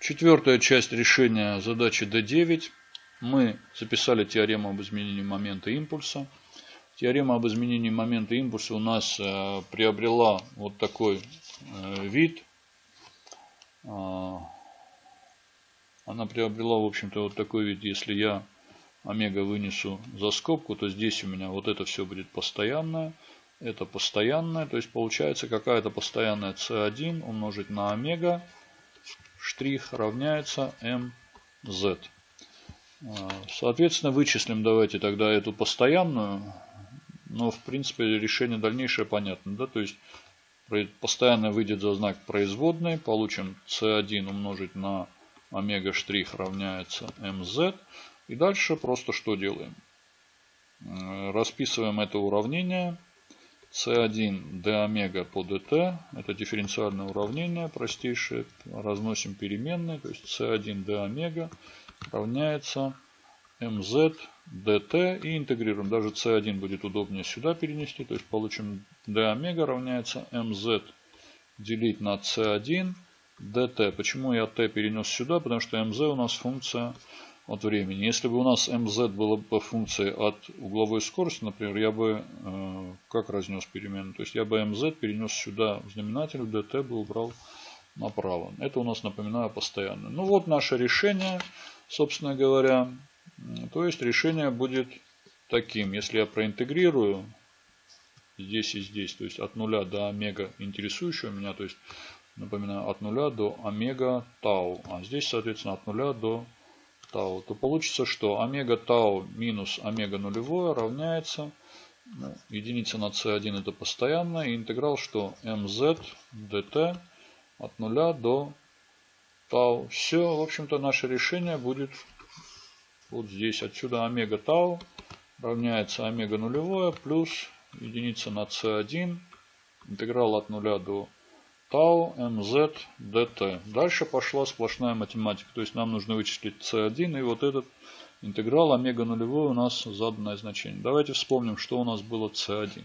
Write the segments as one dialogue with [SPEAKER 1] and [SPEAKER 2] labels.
[SPEAKER 1] Четвертая часть решения задачи D9. Мы записали теорему об изменении момента импульса. Теорема об изменении момента импульса у нас э, приобрела вот такой э, вид. Э, она приобрела, в общем-то, вот такой вид. Если я омега вынесу за скобку, то здесь у меня вот это все будет постоянное. Это постоянное. То есть получается какая-то постоянная c1 умножить на омега штрих равняется mz. А, соответственно, вычислим давайте тогда эту постоянную. Но, в принципе, решение дальнейшее понятно. Да? То есть, постоянно выйдет за знак производной. Получим c1 умножить на омега штрих равняется mz. И дальше просто что делаем? Расписываем это уравнение c1 d омега по dt. Это дифференциальное уравнение простейшее. Разносим переменные. То есть c1 d омега равняется mz dt. И интегрируем. Даже c1 будет удобнее сюда перенести. То есть получим d омега равняется mz делить на c1 dt. Почему я t перенес сюда? Потому что mz у нас функция от времени. Если бы у нас mz было бы функцией от угловой скорости, например, я бы э, как разнес переменную? То есть я бы mz перенес сюда в знаменатель, dt бы убрал направо. Это у нас, напоминаю, постоянно. Ну вот наше решение, собственно говоря. То есть решение будет таким. Если я проинтегрирую здесь и здесь, то есть от нуля до омега интересующего меня, то есть, напоминаю, от нуля до омега тау. А здесь, соответственно, от нуля до тау, то получится, что омега тау минус омега нулевое равняется ну, единица на c1 это постоянно. И интеграл, что mz dt от нуля до тау. Все, в общем-то, наше решение будет вот здесь. Отсюда омега тау равняется омега нулевое плюс единица на c1. Интеграл от нуля до tau mz dt. Дальше пошла сплошная математика. То есть нам нужно вычислить c1 и вот этот интеграл омега нулевой у нас заданное значение. Давайте вспомним, что у нас было c1.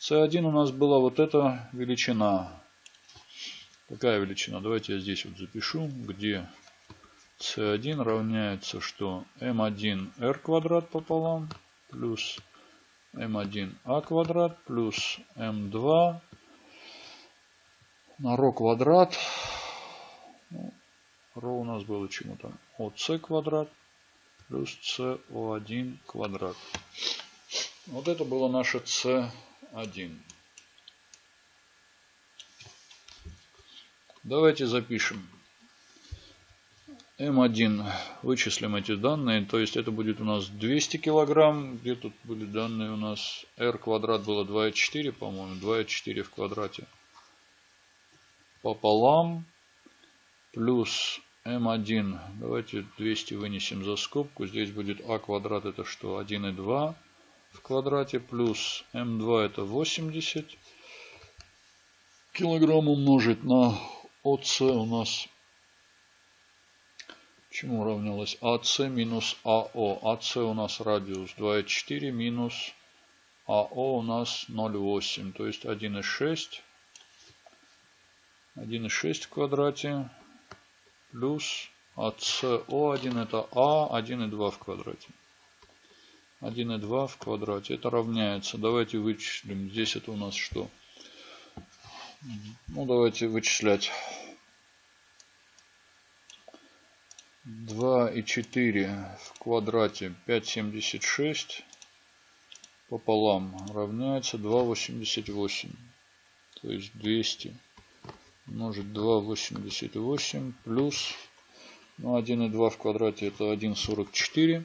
[SPEAKER 1] c1 у нас была вот эта величина. Какая величина? Давайте я здесь вот запишу, где c1 равняется что? m1r квадрат пополам плюс m1a квадрат плюс m2 на ро квадрат. Ну, ро у нас было чему там? ОС квадрат плюс СО1 квадрат. Вот это было наше С1. Давайте запишем. М1 вычислим эти данные. То есть это будет у нас 200 килограмм. Где тут были данные у нас? R квадрат было 2,4, по-моему. 2,4 в квадрате пополам плюс m1. Давайте 200 вынесем за скобку. Здесь будет а квадрат это что? 1,2 в квадрате плюс m2 это 80 килограмм умножить на ОС у нас чему равнялось? АС минус АО. АС у нас радиус 2,4 минус АО у нас 0,8. То есть 1,6 1,6 в квадрате плюс от СО1 это А 1,2 в квадрате. 1,2 в квадрате. Это равняется. Давайте вычислим. Здесь это у нас что? Ну, давайте вычислять. 2,4 в квадрате 5,76 пополам равняется 2,88. То есть 200 умножить 2,88 плюс ну, 1,2 в квадрате это 1,44.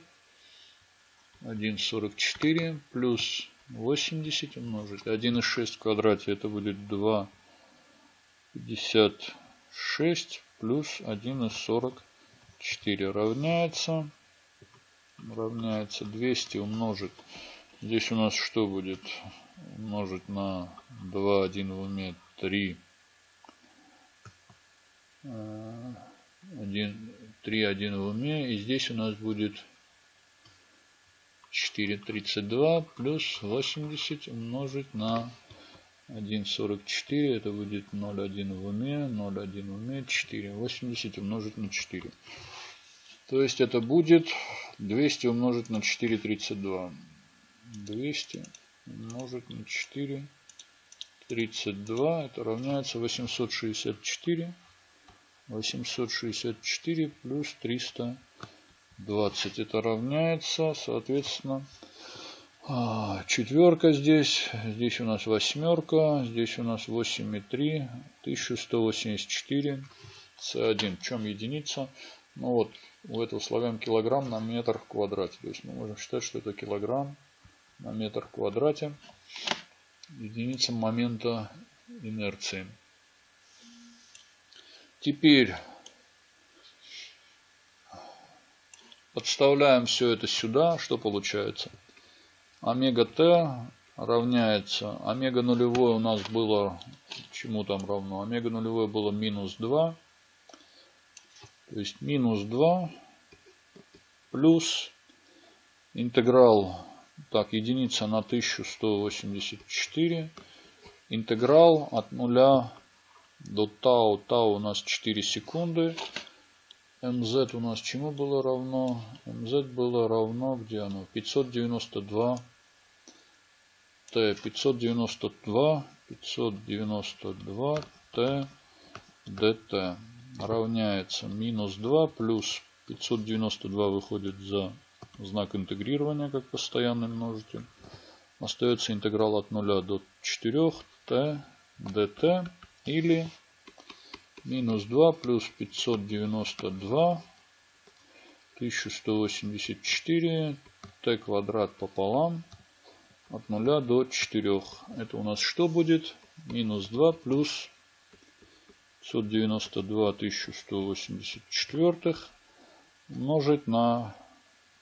[SPEAKER 1] 1,44 плюс 80 умножить. 1,6 в квадрате это будет 2,56 плюс 1,44 равняется. Равняется 200 умножить. Здесь у нас что будет? Умножить на 2, 1 в уме 3 1, 3, 1 в уме. И здесь у нас будет 4, 32 плюс 80 умножить на 1,44. Это будет 0,1 в уме. 0,1 в уме. 4. 80 умножить на 4. То есть это будет 200 умножить на 4,32. 200 умножить на 4. 32. Это равняется 864. 864 плюс 320. Это равняется, соответственно, а, четверка здесь. Здесь у нас восьмерка. Здесь у нас 8,3. 1184. С1. В чем единица? Ну вот, у этого славян килограмм на метр в квадрате. То есть мы можем считать, что это килограмм на метр в квадрате. Единица момента инерции. Теперь подставляем все это сюда. Что получается? Омега Т равняется. Омега нулевое у нас было, чему там равно? Омега нулевое было минус 2. То есть минус 2 плюс интеграл, так, единица на 1184. Интеграл от нуля до тау. Тау у нас 4 секунды. mz у нас чему было равно? mz было равно, где оно? 592 t. 592, 592 t dt равняется минус 2 плюс 592 выходит за знак интегрирования как постоянный множитель. Остается интеграл от 0 до 4 t dt или минус 2 плюс 592 1184 t квадрат пополам от 0 до 4. Это у нас что будет? Минус 2 плюс 592 1184 умножить на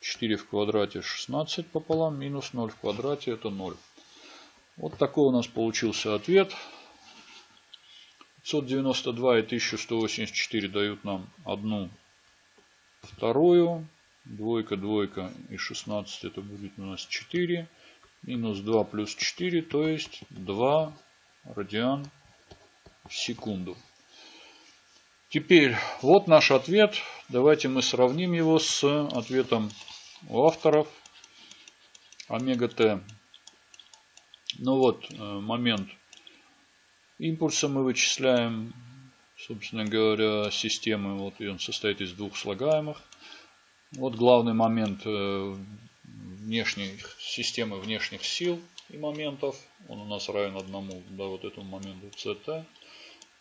[SPEAKER 1] 4 в квадрате 16 пополам минус 0 в квадрате это 0. Вот такой у нас получился ответ. 592 и 1184 дают нам одну вторую. Двойка, двойка и 16 это будет у нас 4. Минус 2 плюс 4, то есть 2 радиан в секунду. Теперь вот наш ответ. Давайте мы сравним его с ответом у авторов. Омега Т. Ну вот э, момент Импульса мы вычисляем, собственно говоря, системы. Вот и он состоит из двух слагаемых. Вот главный момент э, внешней системы внешних сил и моментов. Он у нас равен одному, да, вот этому моменту CT.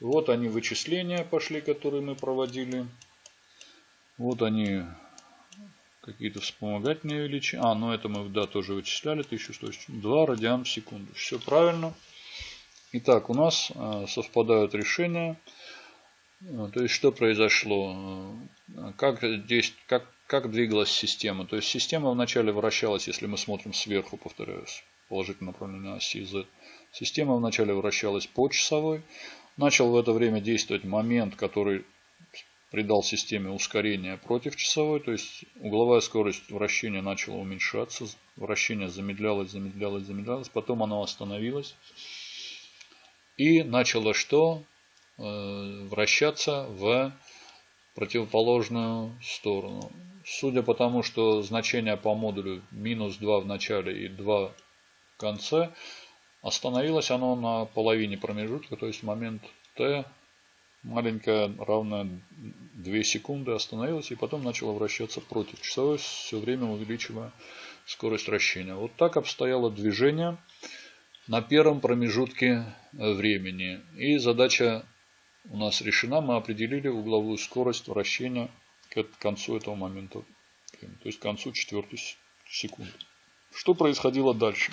[SPEAKER 1] Вот они вычисления пошли, которые мы проводили. Вот они какие-то вспомогательные величины. А, ну это мы, да, тоже вычисляли. 1102 радиан в секунду. Все правильно. Итак, у нас э, совпадают решения. Э, то есть, что произошло? Э, как, здесь, как, как двигалась система? То есть, система вначале вращалась, если мы смотрим сверху, повторяюсь, положительное направление оси Z. Система вначале вращалась по часовой. Начал в это время действовать момент, который придал системе ускорение против часовой. То есть, угловая скорость вращения начала уменьшаться. Вращение замедлялось, замедлялось, замедлялось. Потом оно остановилось. И начало что? Э, вращаться в противоположную сторону. Судя по тому, что значение по модулю минус 2 в начале и 2 в конце, остановилось оно на половине промежутка, то есть момент t маленькая, равная 2 секунды, остановилась и потом начала вращаться против часовой, все время увеличивая скорость вращения. Вот так обстояло движение на первом промежутке э, времени. И задача у нас решена. Мы определили угловую скорость вращения к концу этого момента. То есть к концу четвертой секунды. Что происходило дальше?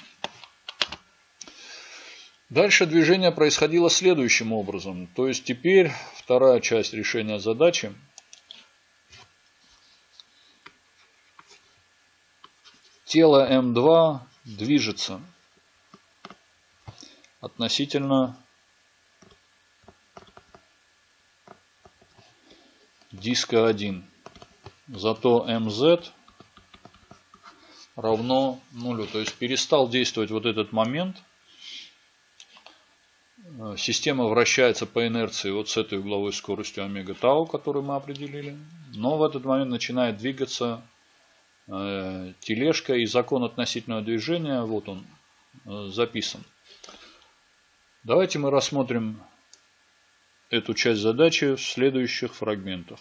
[SPEAKER 1] Дальше движение происходило следующим образом. То есть теперь вторая часть решения задачи. Тело М2 движется относительно диска 1. Зато mz равно нулю. То есть перестал действовать вот этот момент. Э, система вращается по инерции вот с этой угловой скоростью омега тау, которую мы определили. Но в этот момент начинает двигаться э, тележка и закон относительного движения, вот он э, записан. Давайте мы рассмотрим эту часть задачи в следующих фрагментах.